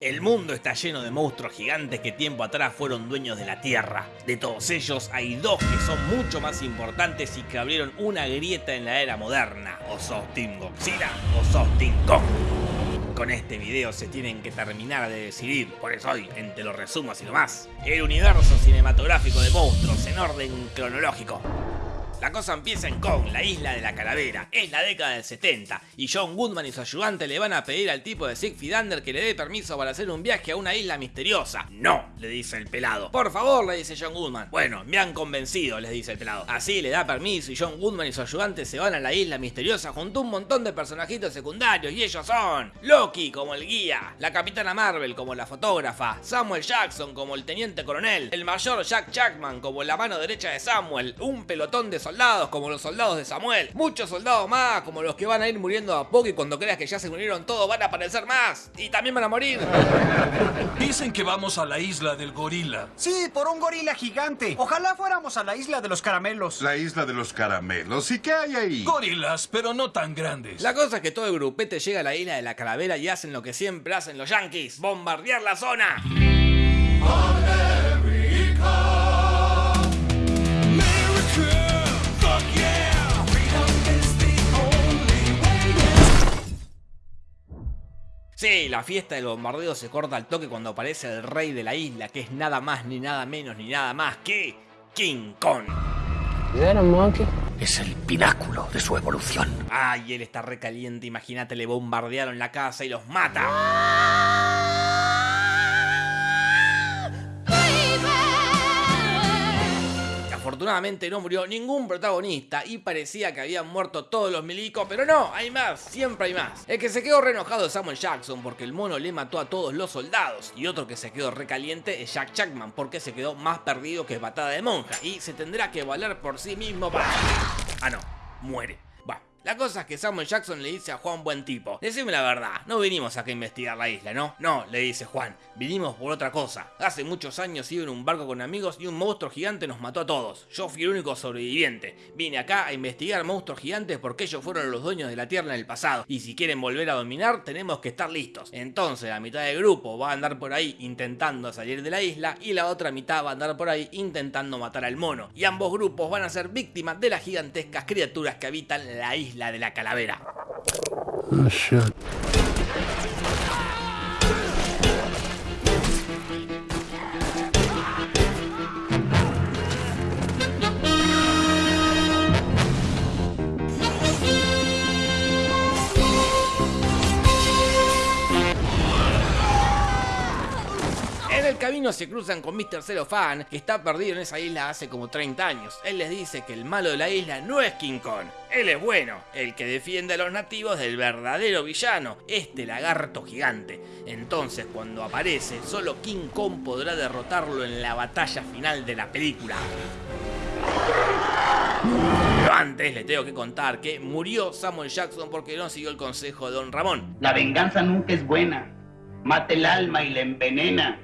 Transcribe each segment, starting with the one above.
El mundo está lleno de monstruos gigantes que tiempo atrás fueron dueños de la Tierra. De todos ellos hay dos que son mucho más importantes y que abrieron una grieta en la era moderna. O sos Team Godzilla o sos Team Kong. Con este video se tienen que terminar de decidir, por eso hoy, entre los resumos y lo más, el universo cinematográfico de monstruos en orden cronológico. La cosa empieza en Kong, la isla de la calavera. Es la década del 70 y John Goodman y su ayudante le van a pedir al tipo de Siegfried Under que le dé permiso para hacer un viaje a una isla misteriosa. No, le dice el pelado. Por favor, le dice John Goodman. Bueno, me han convencido, les dice el pelado. Así le da permiso y John Goodman y su ayudante se van a la isla misteriosa junto a un montón de personajitos secundarios y ellos son Loki como el guía, la capitana Marvel como la fotógrafa, Samuel Jackson como el teniente coronel, el mayor Jack Jackman como la mano derecha de Samuel, un pelotón de soldados como los soldados de Samuel, muchos soldados más como los que van a ir muriendo a poco y cuando creas que ya se murieron todos van a aparecer más y también van a morir. Dicen que vamos a la isla del gorila. Sí, por un gorila gigante. Ojalá fuéramos a la isla de los caramelos. La isla de los caramelos. ¿Y qué hay ahí? Gorilas, pero no tan grandes. La cosa es que todo el grupete llega a la isla de la calavera y hacen lo que siempre hacen los yankees, bombardear la zona. Sí, la fiesta del bombardeo se corta al toque cuando aparece el rey de la isla, que es nada más ni nada menos ni nada más que King Kong. Es el pináculo de su evolución. Ay, él está recaliente, imagínate, le bombardearon la casa y los mata. Afortunadamente no murió ningún protagonista y parecía que habían muerto todos los milicos, pero no, hay más, siempre hay más. El que se quedó re enojado es Samuel Jackson porque el mono le mató a todos los soldados y otro que se quedó recaliente es Jack Jackman porque se quedó más perdido que patada de monja y se tendrá que valer por sí mismo para... Ah no, muere. La cosa es que Samuel Jackson le dice a Juan buen tipo, decime la verdad, no vinimos acá a investigar la isla, ¿no? No, le dice Juan, vinimos por otra cosa. Hace muchos años iba en un barco con amigos y un monstruo gigante nos mató a todos. Yo fui el único sobreviviente. Vine acá a investigar monstruos gigantes porque ellos fueron los dueños de la Tierra en el pasado. Y si quieren volver a dominar, tenemos que estar listos. Entonces la mitad del grupo va a andar por ahí intentando salir de la isla y la otra mitad va a andar por ahí intentando matar al mono. Y ambos grupos van a ser víctimas de las gigantescas criaturas que habitan la isla de la calavera. Oh, camino se cruzan con Mr. Cellophane, que está perdido en esa isla hace como 30 años. Él les dice que el malo de la isla no es King Kong, él es bueno, el que defiende a los nativos del verdadero villano, este lagarto gigante. Entonces, cuando aparece, solo King Kong podrá derrotarlo en la batalla final de la película. Pero antes les tengo que contar que murió Samuel Jackson porque no siguió el consejo de Don Ramón. La venganza nunca es buena mata el alma y la envenena.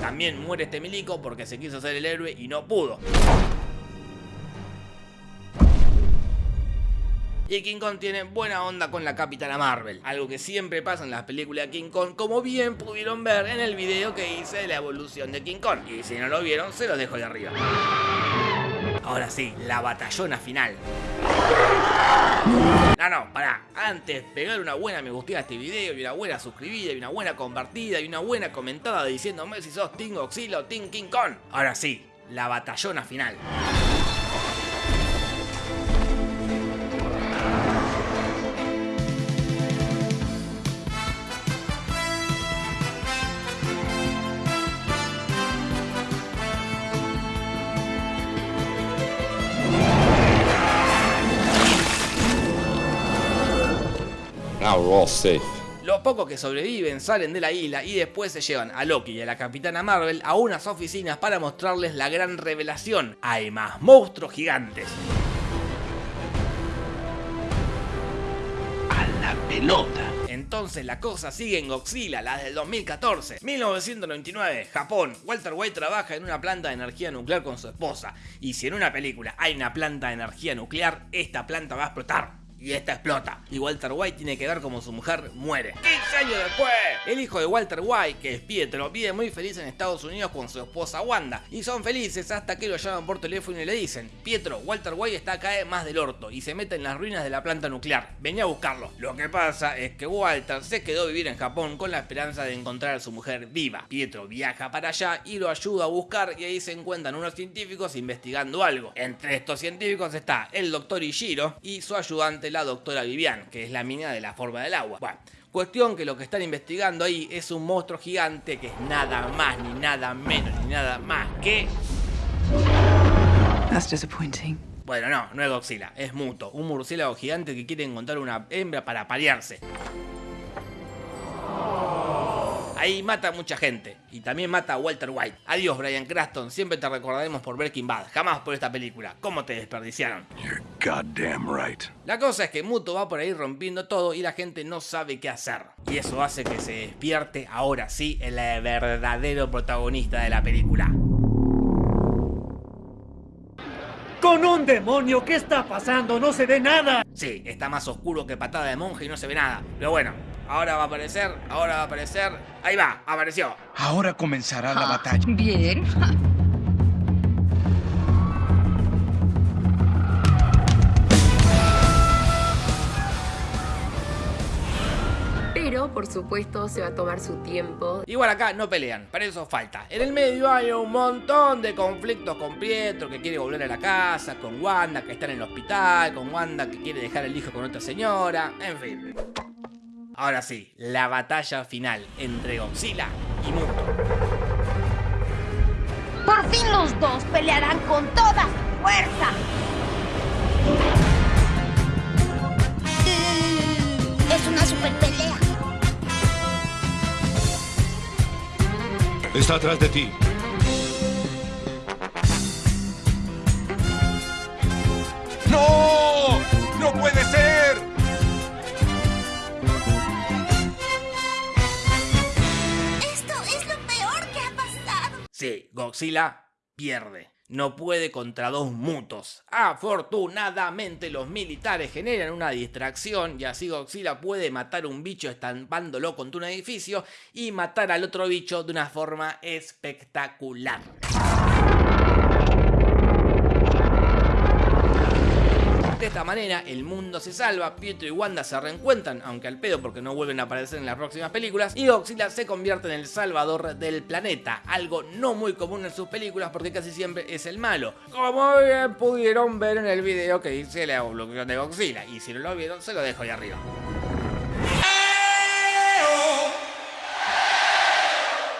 También muere este milico porque se quiso ser el héroe y no pudo. Y King Kong tiene buena onda con la Capitana Marvel, algo que siempre pasa en las películas de King Kong, como bien pudieron ver en el video que hice de la evolución de King Kong. Y si no lo vieron, se los dejo de arriba. Ahora sí, la batallona final. No, no, pará. Antes, pegar una buena me gusta a este video y una buena suscribida y una buena compartida y una buena comentada diciéndome si sos Team Godzilla o Team King Kong. Ahora sí, la batallona final. Los pocos que sobreviven salen de la isla y después se llevan a Loki y a la Capitana Marvel a unas oficinas para mostrarles la gran revelación. Hay más monstruos gigantes. A la pelota. Entonces la cosa sigue en Godzilla, la del 2014. 1999, Japón. Walter White trabaja en una planta de energía nuclear con su esposa. Y si en una película hay una planta de energía nuclear, esta planta va a explotar y esta explota. Y Walter White tiene que ver como su mujer muere. 15 años después, el hijo de Walter White, que es Pietro, vive muy feliz en Estados Unidos con su esposa Wanda. Y son felices hasta que lo llaman por teléfono y le dicen, Pietro, Walter White está acá más del orto y se mete en las ruinas de la planta nuclear. Venía a buscarlo. Lo que pasa es que Walter se quedó a vivir en Japón con la esperanza de encontrar a su mujer viva. Pietro viaja para allá y lo ayuda a buscar y ahí se encuentran unos científicos investigando algo. Entre estos científicos está el doctor Ishiro y su ayudante la doctora Vivian, que es la mina de la forma del agua. Bueno, Cuestión que lo que están investigando ahí es un monstruo gigante que es nada más, ni nada menos, ni nada más que... That's disappointing. Bueno, no, no es Godzilla, es Muto, un murciélago gigante que quiere encontrar una hembra para parearse. Ahí mata a mucha gente. Y también mata a Walter White. Adiós, Brian Craston. Siempre te recordaremos por Breaking Bad. Jamás por esta película. ¿Cómo te desperdiciaron? You're goddamn right. La cosa es que Muto va por ahí rompiendo todo y la gente no sabe qué hacer. Y eso hace que se despierte ahora sí el verdadero protagonista de la película. ¡Con un demonio! ¿Qué está pasando? ¡No se ve nada! Sí, está más oscuro que patada de monje y no se ve nada. Pero bueno, ahora va a aparecer, ahora va a aparecer. Ahí va, apareció. Ahora comenzará la batalla. Bien. Pero, por supuesto, se va a tomar su tiempo. Igual acá no pelean, para eso falta. En el medio hay un montón de conflictos con Pietro que quiere volver a la casa, con Wanda que está en el hospital, con Wanda que quiere dejar el hijo con otra señora, en fin. Ahora sí, la batalla final entre Godzilla y Muto. Por fin los dos pelearán con toda su fuerza. Es una super pelea. Está atrás de ti. Sí, Godzilla pierde. No puede contra dos mutos. Afortunadamente los militares generan una distracción y así Godzilla puede matar un bicho estampándolo contra un edificio y matar al otro bicho de una forma espectacular. De esta manera el mundo se salva, Pietro y Wanda se reencuentran, aunque al pedo porque no vuelven a aparecer en las próximas películas, y Godzilla se convierte en el salvador del planeta, algo no muy común en sus películas porque casi siempre es el malo, como bien pudieron ver en el video que hice la evolución de Godzilla, y si no lo vieron se lo dejo ahí arriba.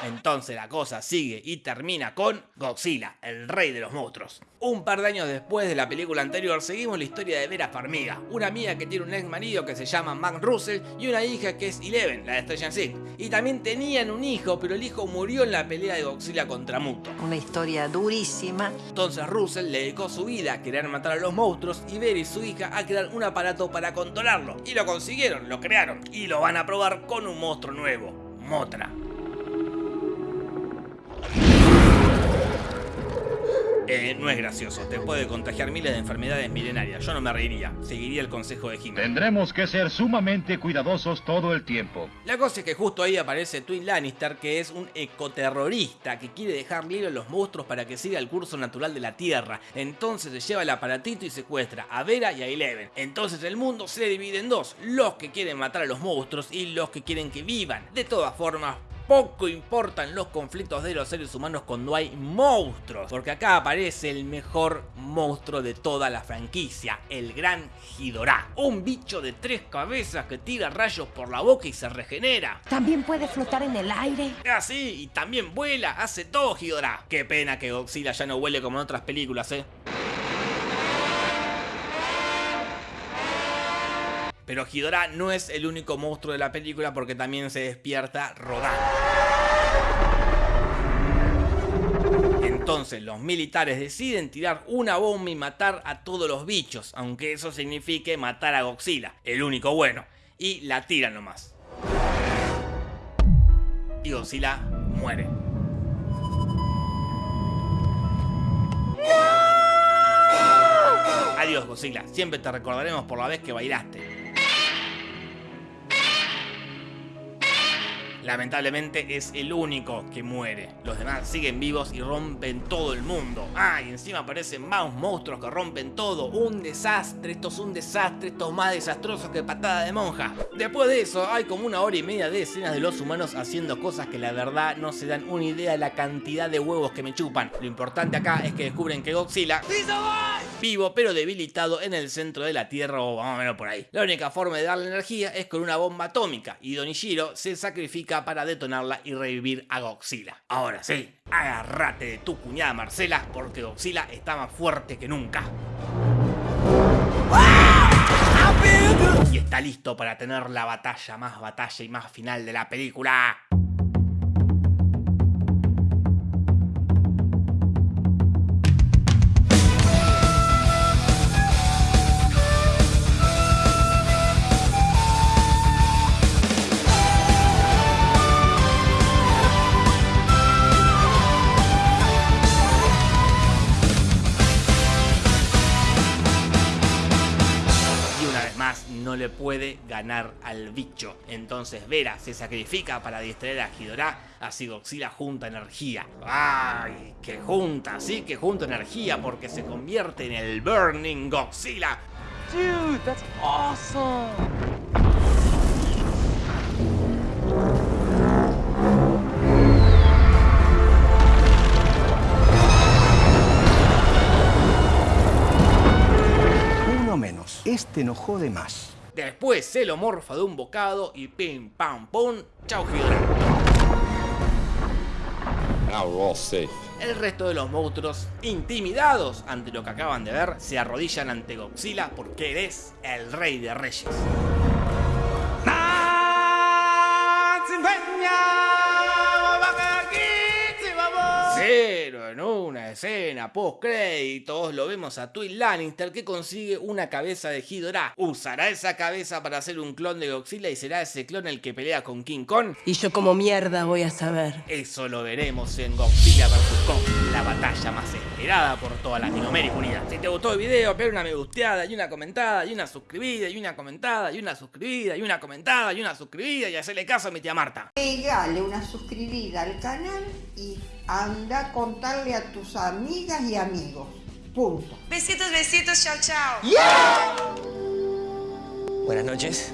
Entonces la cosa sigue y termina con Godzilla, el rey de los monstruos. Un par de años después de la película anterior seguimos la historia de Vera Farmiga, una amiga que tiene un ex marido que se llama Mac Russell y una hija que es Eleven, la de Stranger Things. Y también tenían un hijo, pero el hijo murió en la pelea de Godzilla contra Muto. Una historia durísima. Entonces Russell le dedicó su vida a querer matar a los monstruos y Vera y su hija a crear un aparato para controlarlo. Y lo consiguieron, lo crearon y lo van a probar con un monstruo nuevo, Motra. Eh, no es gracioso, te puede contagiar miles de enfermedades milenarias. Yo no me reiría, seguiría el consejo de Jimmy. Tendremos que ser sumamente cuidadosos todo el tiempo. La cosa es que justo ahí aparece Twin Lannister, que es un ecoterrorista que quiere dejar libre a los monstruos para que siga el curso natural de la Tierra. Entonces se lleva el aparatito y secuestra a Vera y a Eleven. Entonces el mundo se divide en dos, los que quieren matar a los monstruos y los que quieren que vivan. De todas formas, poco importan los conflictos de los seres humanos cuando hay monstruos, porque acá aparece el mejor monstruo de toda la franquicia, el gran Ghidorah, un bicho de tres cabezas que tira rayos por la boca y se regenera. También puede flotar en el aire. Así, y también vuela, hace todo Ghidorah. Qué pena que Godzilla ya no huele como en otras películas, eh. Pero Ghidorah no es el único monstruo de la película porque también se despierta rodando. Entonces los militares deciden tirar una bomba y matar a todos los bichos, aunque eso signifique matar a Godzilla, el único bueno, y la tiran nomás. Y Godzilla muere. Adiós, Godzilla. Siempre te recordaremos por la vez que bailaste. Lamentablemente es el único que muere. Los demás siguen vivos y rompen todo el mundo. Ah, y encima aparecen más monstruos que rompen todo. Un desastre, esto es un desastre, esto es más desastroso que patada de monja. Después de eso, hay como una hora y media de escenas de los humanos haciendo cosas que la verdad no se dan una idea de la cantidad de huevos que me chupan. Lo importante acá es que descubren que Godzilla vivo pero debilitado en el centro de la Tierra o más o menos por ahí. La única forma de darle energía es con una bomba atómica y Donishiro se sacrifica para detonarla y revivir a Godzilla. Ahora sí, agárrate de tu cuñada Marcela porque Godzilla está más fuerte que nunca. Y está listo para tener la batalla más batalla y más final de la película. No le puede ganar al bicho. Entonces Vera se sacrifica para distraer a Ghidorah, así Godzilla junta energía. ¡Ay! Que junta, sí que junta energía porque se convierte en el Burning Godzilla. Dude, that's awesome. Uno menos. Este no jode más. Después se lo morfa de un bocado y pim pam pum, chau Ghidorah. Now we're all safe. El resto de los monstruos, intimidados ante lo que acaban de ver, se arrodillan ante Godzilla porque eres el rey de reyes. Una escena post créditos lo vemos a Twin Lannister que consigue una cabeza de Ghidorah. Usará esa cabeza para hacer un clon de Godzilla y será ese clon el que pelea con King Kong. Y yo como mierda voy a saber. Eso lo veremos en Godzilla vs Kong, la batalla más esperada por toda Latinoamérica unida. Si te gustó el video, pega una me gusteada y una comentada y una suscribida y una comentada y una suscribida y una comentada y una suscribida y hacerle caso a mi tía Marta. Pegale una suscribida al canal y anda a contarle a tus amigas y amigos. Punto. Besitos, besitos, chao, chao. Buenas noches.